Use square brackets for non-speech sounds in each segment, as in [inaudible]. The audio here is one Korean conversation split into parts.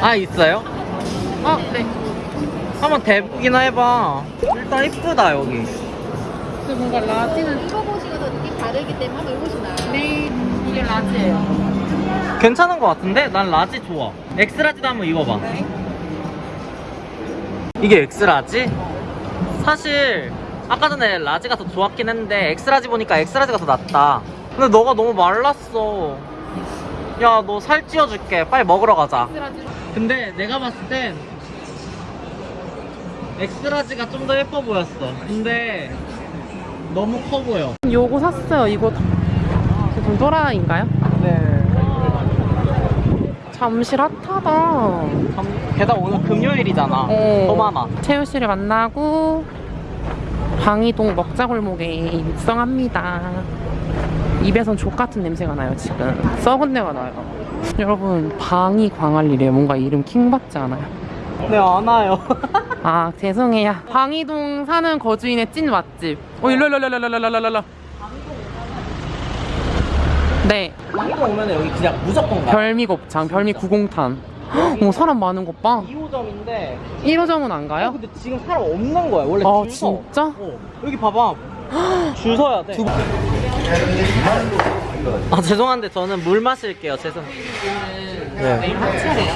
아 있어요? 어, 네. 한번 대보기나 해봐 일단 이쁘다 여기 근데 뭔가 large는 입어보시고도 느낌 다르기 때문에 한번 입으시나요? 네, 이게 라지예요. 괜찮은 것 같은데? 난 large 좋아 X large도 한번 입어봐 네. 이게 X large? 사실 아까 전에 large가 더 좋았긴 했는데 X large 보니까 X large가 더 낫다 근데 너가 너무 말랐어 야 너 살 찌워줄게 빨리 먹으러 가자. 근데 내가 봤을 땐 엑스라지가 좀 더 예뻐 보였어 근데 너무 커 보여 요거 샀어요. 이거 좀 또라이인가요? 네 잠실 핫하다. 게다가 오늘 금요일이잖아 어. 더 많아 채우 씨를 만나고 방이동 먹자골목에 입성합니다. 입에선 족 같은 냄새가 나요 지금. 썩은 내가 나요. 여러분 방이 광안리래요. 뭔가 이름 킹 받지 않아요? 네안 와요 [laughs] 아 죄송해요. 방이동 사는 거주인의 찐 맛집. 어 일로 일로 일로 일로 일로 일로 일로. 네 이거 오면 여기 그냥 무조건 가 별미곱창 별미 구공탄. [gasps] 어 사람 많은 것 봐. 2호점인데 1호점은 안 어, 가요? 근데 지금 사람 없는 거야 원래 아 줄 서. 진짜? 어, 여기 봐봐 [gasps] 줄 서야 돼. 아 죄송한데 저는 물 마실게요. 죄송. 네. 내일 하체래요.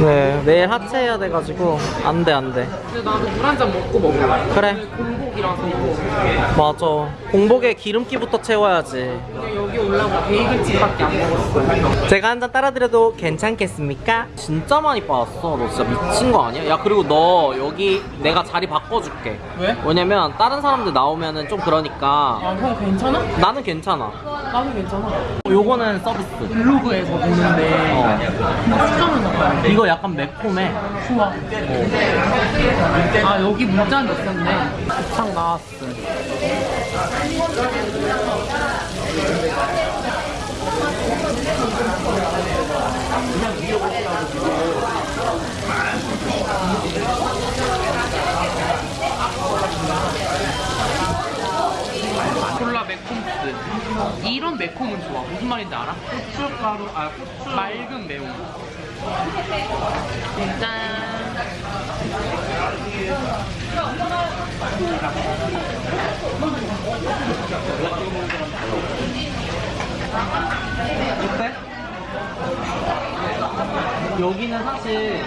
네. 내일 하체해야 돼가지고 안 돼 안 돼. 근데 나도 물 한 잔 먹고 먹을래. 그래. 공복이라서. 맞아. 공복에 기름기부터 채워야지. 여기 올라오고 베이글집밖에 안 먹었어요. 제가 한 잔 따라드려도 괜찮겠습니까? 진짜 많이 빠졌어. 너 진짜 미친 거 아니야? 야 그리고 너 여기 내가 자리 바꿔줄게. 왜? 왜냐면 다른 사람들 나오면은 좀 그러니까 아, 형 괜찮아? 나는 괜찮아. 나도 괜찮아. 요거는 서비스. 블로그에서 보는데 어. 수정을 넣어요. 이거 약간 매콤해. 좋아. 아, 여기 물잔 넣었었네. 곱창 나왔어. 콜라 매콤스. 이런 매콤은 좋아. 무슨 말인지 알아? 고춧가루, 아 고추. 맑은 매운. 여기는 사실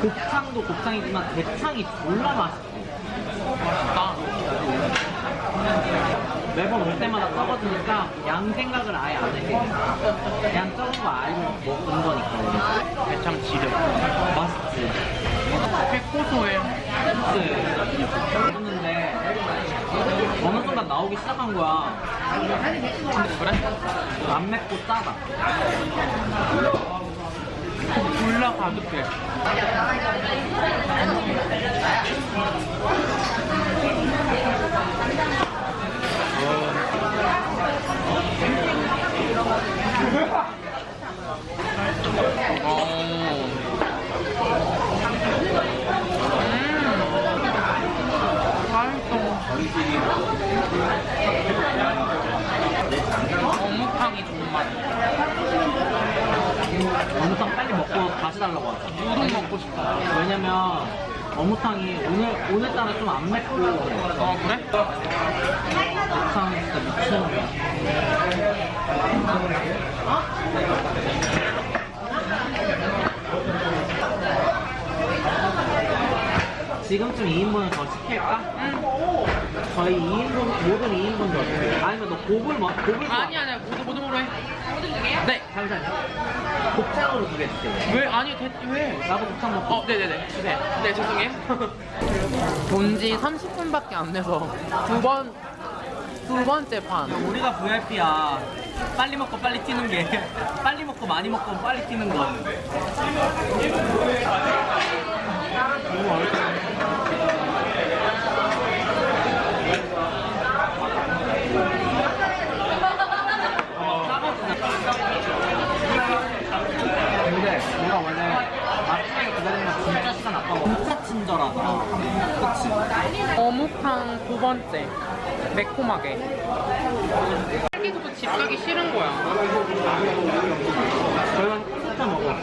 곱창도 곱창이지만 대창이 졸라 맛있어. 나 매번 올 때마다 써봐주니까 양 생각을 아예 안 해. 그냥 적은 거 알고 먹은 거니까. 대창 지름. 맛있지? 꽤 고소해. 했는데 어느 순간 나오기 시작한 거야. 그래? 안 맵고 짜다. 졸라 가득해. 어묵탕이 좋은 맛. 어묵탕 빨리 먹고 다시 달라고 하자. 우동 먹고 싶어. 왜냐면 어묵탕이 오늘 오늘따라 좀 안 맵고 어 그래? 어묵탕 진짜 미치는 거야. 지금쯤 2인분을 더 시킬까? 저희 2인분 모든 2인분 더 시킬까? 아니면 너 곱을 뭐 곱을 뭐? 아니 아니야 모두 모두 모두 해. 네. 잠시만요. 곱창으로 두개 시킬래. 왜 아니 대, 왜? 나도 곱창 먹고. 어 네네네 주세요. 네 죄송해요. [laughs] 본지 30분밖에 안 돼서 두 번 두 번째 판. 우리가 VIP야. 빨리 먹고 빨리 튀는 게 [laughs] 빨리 먹고 많이 먹고 빨리 튀는 거. 근데 우리가 원래 마지막에 기다리면 진짜 시간 아까워. 진짜 친절하다. 그치? 어묵탕 두 번째 매콤하게. 딸기도 집 가기 싫은 거야. 저희가 진짜 먹어.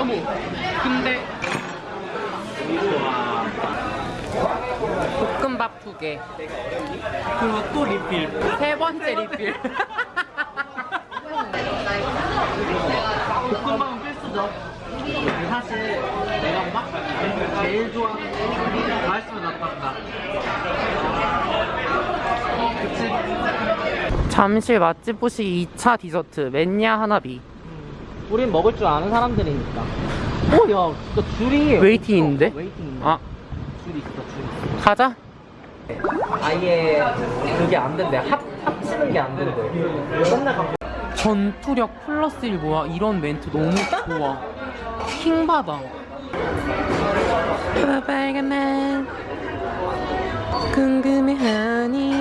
어머 근데 볶음밥 두개 그리고 또 리필. 세 번째 리필 볶음밥은 필수죠. 사실 내가 막 제일 좋아하는 거 맛있으면 나빠한다. 그치? 잠실 맛집 보시기 2차 디저트 멘야 하나비 우린 먹을 줄 아는 사람들이니까. 오, 야, 진짜 줄이. 웨이팅인데? 어, 웨이팅. 아 줄이 있어, 줄. 가자 아예 그게 안 된대. 합, 합치는 게 안 된대. 맨날 갖고. 전투력 플러스 1 뭐야 이런 멘트 너무 좋아 킹받아 빨간만 궁금해하니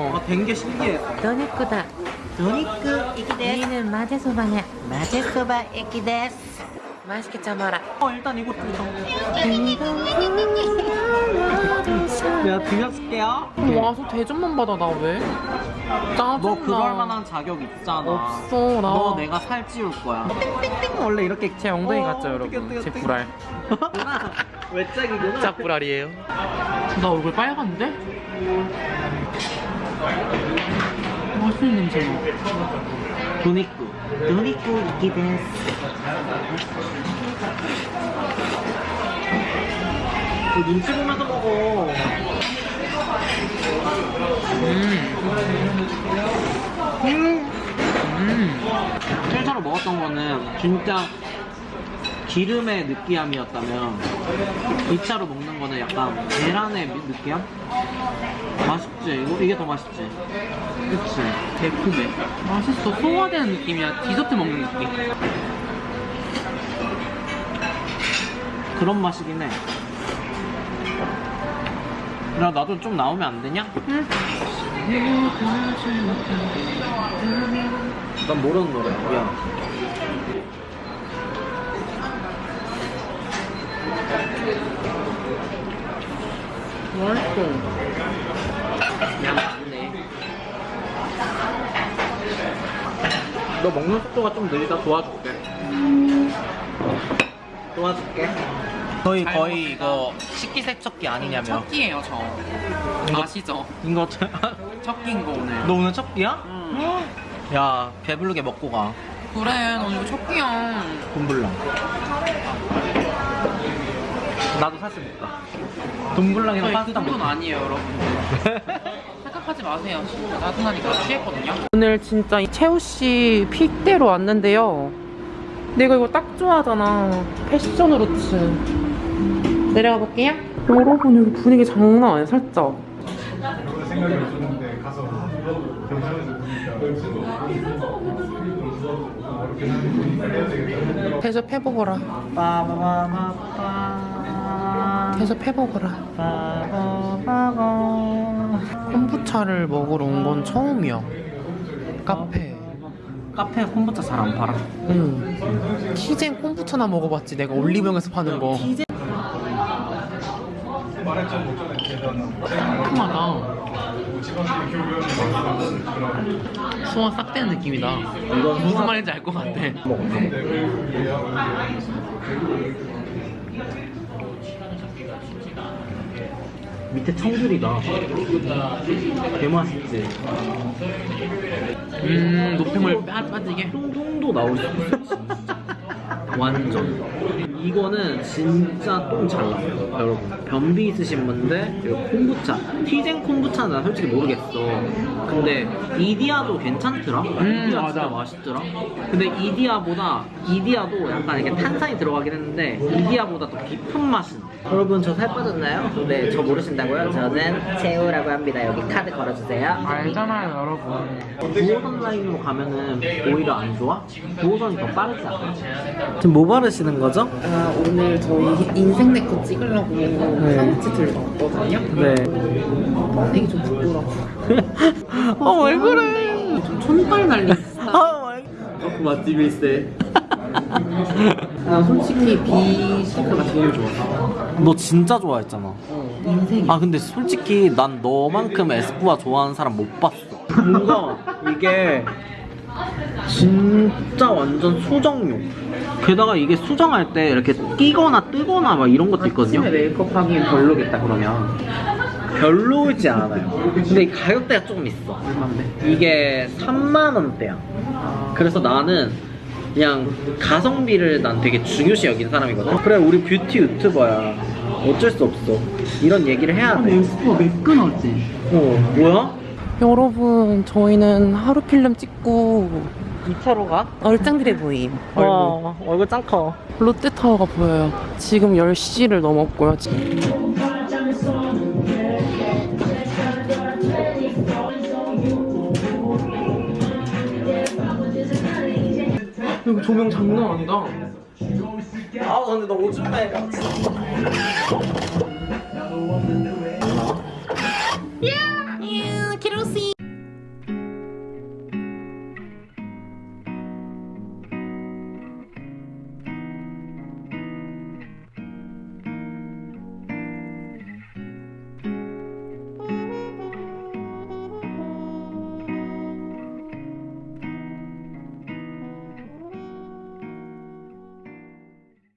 어, 된 게 신기해요. 도니쿠다. 도니쿠 이기데스. 우리는 마제소바냐. 마제소바 에기데스. 맛있게 참아라. 어, 일단 이거 들어. 내가 드렸을게요. 와서 대접만 받아, 나 왜? 짜증나. 너 그럴 만한 자격 있잖아. 없어, 나. 너 내가 살찌울 거야. 띵띵띵 원래 이렇게 제 엉덩이 어, 같죠, 여러분? 제 불알. [laughs] 왜짝이구나 짝 불알이에요 나 얼굴 빨간데? 맛있는 냄새 나 도니쿠. 도니쿠 이기 데스. 너 눈치 보면서 먹어. 음. 음. 1차로 먹었던 거는 진짜 기름의 느끼함이었다면 2차로 먹는 거는 약간 계란의 미- 느끼함? 맛있지? 이거, 이게 더 맛있지? 그치? 매콤해 맛있어 소화되는 느낌이야 디저트 먹는 느낌 그런 맛이긴 해. 야, 나도 좀 나오면 안 되냐? 난 모르는 노래야. 미안. 맛있어 야, 맞네. 너 먹는 속도가 좀 느리다 도와줄게. 도와줄게. 거의 잘 거의. 이거 식기세척기 아니냐며. 첫 끼예요 저 이거- 아시죠? 이거 첫 끼인 [laughs] 거 오늘 너 오늘 첫 끼야? 응. 야 배부르게 먹고 가. 그래 너 이거 첫 끼야 돈 불러. 나도 사실 못 가. 돈 불랑이랑 저희 그 파스타 가. 아니에요 여러분. [laughs] 생각하지 마세요. 진짜 나도나니까 취했거든요. 오늘 진짜 이 채우씨 픽대로 왔는데요. 내가 이거 딱 좋아하잖아. 패션 후르츠. 내려가 볼게요. 여러분 여기 분위기 장난 아니야 살짝. 생각이 없었는데 가서 경찰에서 보니까 대접해보거라. 빠바바바바. 대접해보거라. 빠바바바. 콤부차를 먹으러 온 건 처음이야. 카페. 카페 콤부차 잘 안 팔아. 응. 키젠 콤부차나 먹어봤지 내가 올리브영에서 파는 거. 교육을 그런 소화 싹 되는 느낌이다. 무슨 말인지 알 것 같아 밑에 청귤이다. 개 맛있지. 음 빠, 빠지게 똥똥도 나올 수 있어. 진짜. 완전. 이거는 진짜 똥 잘 나요, 여러분. 변비 있으신 분들, 그리고 콤부차. 티젠 콤부차는 난 솔직히 모르겠어. 근데 이디아도 괜찮더라. 이디아 진짜 맞아. 맛있더라. 근데 이디아보다 이디아도 약간 이렇게 탄산이 들어가긴 했는데 이디아보다 더 깊은 맛은. 여러분 저 살 빠졌나요? 네, 저 모르신다고요? 저는 채우라고 합니다. 여기 카드 걸어주세요. 알잖아요 여러분 9호선 라인으로 가면은 오히려 안 좋아? 9호선이 더 빠르지 않아? 지금 뭐 바르시는 거죠? 아 오늘 저희 인생 네컷 찍으려고 사무치 들고 왔거든요 네. 되게 좀 부끄러워 [laughs] 어, 왜 그래? 좀 촌발 날린 스타일 아, 그있 어. 나 솔직히 비 시크가 제일 좋아 너 진짜 좋아했잖아. 인생이 아, 근데 솔직히 난 너만큼 에스쁘아 좋아하는 사람 못 봤어. 뭔가 이게 진짜 완전 수정용. 게다가 이게 수정할 때 이렇게 끼거나 뜨거나 막 이런 것도 있거든요. 메이크업 하기엔 별로겠다 그러면 별로지 않아요. 근데 이 가격대가 조금 있어. 얼마인데? 이게 3만 원대야. 그래서 나는 그냥 가성비를 난 되게 중요시 여기는 사람이거든. 그래 우리 뷰티 유튜버야. 어쩔 수 없어. 이런 얘기를 해야 돼. 슈퍼 매끈하지? 어 뭐야? 여러분 저희는 하루 필름 찍고 2차로 가? 얼짱들의 보임 [laughs] 얼굴 와 얼굴 짱 커. 롯데타워가 보여요 지금 10시를 넘었고요 여기 조명 장난 아니다 아 근데 너 오줌. 야!